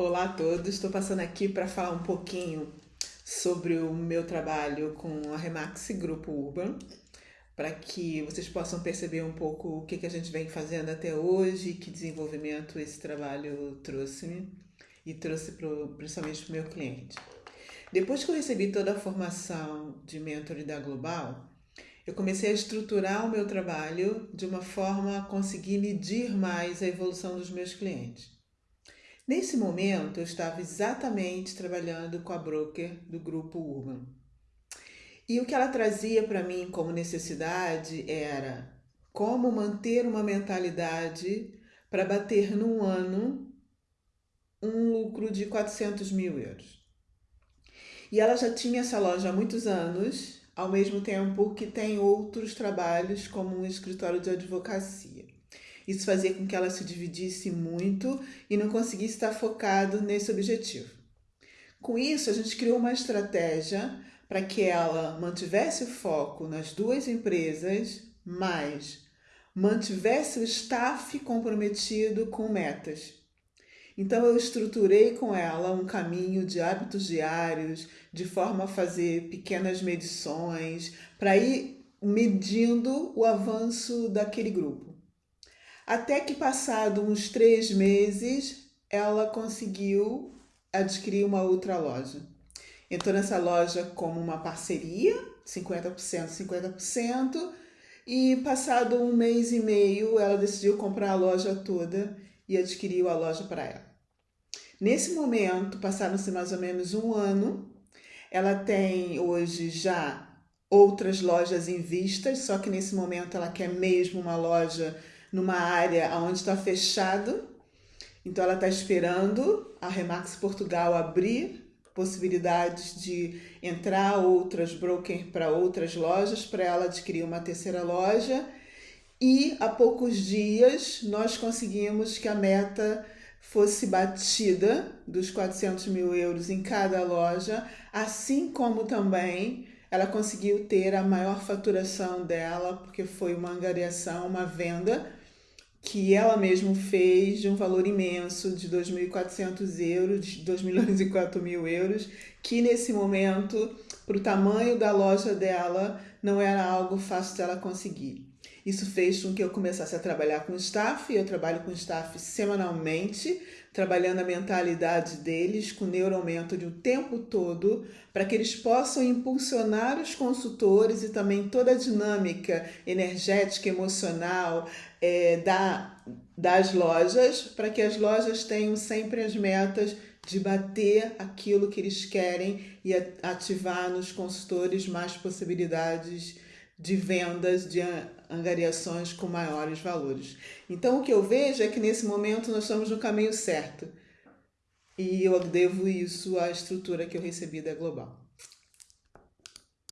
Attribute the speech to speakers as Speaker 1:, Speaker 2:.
Speaker 1: Olá a todos, estou passando aqui para falar um pouquinho sobre o meu trabalho com a Remax Grupo Urban, para que vocês possam perceber um pouco o que, que a gente vem fazendo até hoje, que desenvolvimento esse trabalho trouxe-me e trouxe pro, principalmente para o meu cliente. Depois que eu recebi toda a formação de mentor da Global, eu comecei a estruturar o meu trabalho de uma forma a conseguir medir mais a evolução dos meus clientes. Nesse momento, eu estava exatamente trabalhando com a broker do grupo Urban. E o que ela trazia para mim como necessidade era como manter uma mentalidade para bater num ano um lucro de 400 mil euros. E ela já tinha essa loja há muitos anos, ao mesmo tempo que tem outros trabalhos como um escritório de advocacia. Isso fazia com que ela se dividisse muito e não conseguisse estar focado nesse objetivo. Com isso, a gente criou uma estratégia para que ela mantivesse o foco nas duas empresas, mas mantivesse o staff comprometido com metas. Então eu estruturei com ela um caminho de hábitos diários, de forma a fazer pequenas medições, para ir medindo o avanço daquele grupo. Até que passado uns três meses, ela conseguiu adquirir uma outra loja. Entrou nessa loja como uma parceria, 50%, 50%, e passado um mês e meio, ela decidiu comprar a loja toda e adquiriu a loja para ela. Nesse momento, passaram-se mais ou menos um ano. Ela tem hoje já outras lojas em vistas, só que nesse momento ela quer mesmo uma loja numa área onde está fechado. Então ela está esperando a Remax Portugal abrir possibilidades de entrar outras broker para outras lojas para ela adquirir uma terceira loja. E há poucos dias nós conseguimos que a meta fosse batida dos 400 mil euros em cada loja, assim como também ela conseguiu ter a maior faturação dela, porque foi uma angariação, uma venda que ela mesma fez de um valor imenso de 2.400 euros, de 2 milhões e 4 mil euros, que nesse momento, para o tamanho da loja dela, não era algo fácil dela conseguir. Isso fez com que eu começasse a trabalhar com staff, eu trabalho com staff semanalmente, trabalhando a mentalidade deles com neuromentoring o tempo todo, para que eles possam impulsionar os consultores e também toda a dinâmica energética, emocional é, da, das lojas, para que as lojas tenham sempre as metas de bater aquilo que eles querem e ativar nos consultores mais possibilidades de vendas, de angariações com maiores valores. Então, o que eu vejo é que nesse momento nós estamos no caminho certo. E eu devo isso à estrutura que eu recebi da Global.